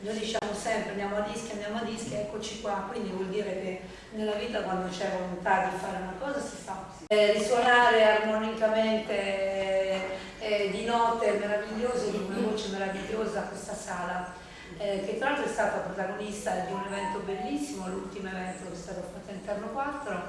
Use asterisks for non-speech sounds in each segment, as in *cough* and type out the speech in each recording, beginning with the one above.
noi diciamo sempre andiamo a dischi, andiamo a dischi, eccoci qua, quindi vuol dire che nella vita quando c'è volontà di fare una cosa si fa. Eh, risuonare armonicamente eh, di note meravigliose, di una voce meravigliosa questa sala, eh, che tra l'altro è stata protagonista di un evento bellissimo, l'ultimo evento che è stato fatto all'interno 4,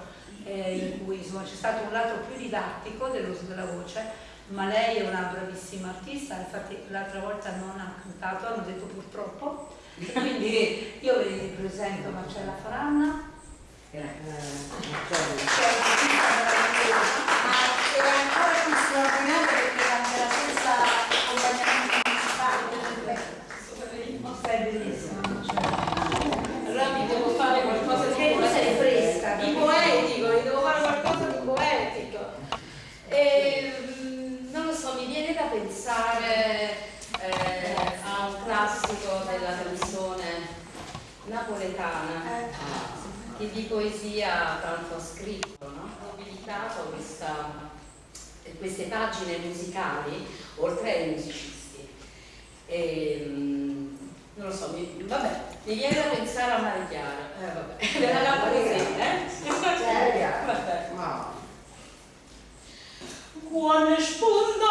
eh, in cui c'è stato un lato più didattico dell'uso della voce, ma lei è una bravissima artista, infatti l'altra volta non ha cantato, hanno detto purtroppo, quindi io ve li presento Marcella Faranna, Eh, che è un'artista meravigliosa. Ma era ancora più straordinario perché era nella stessa accompagnamento municipale. Bellissima, Marcella. Allora mi devo fare qualcosa di tu sei fresca, di capito? poetico, mi devo fare qualcosa di poetico. E, mm, non lo so, mi viene da pensare eh, a un classico della canzone napoletana che di poesia tanto ha scritto, no? ha nobilitato questa- queste pagine musicali oltre ai musicisti. E, mm, non lo so, mi, vabbè, mi viene da pensare a Maria Chiara. Eh, vabbè, della la poesia, eh? *laughs* Vabbè. No. Spunta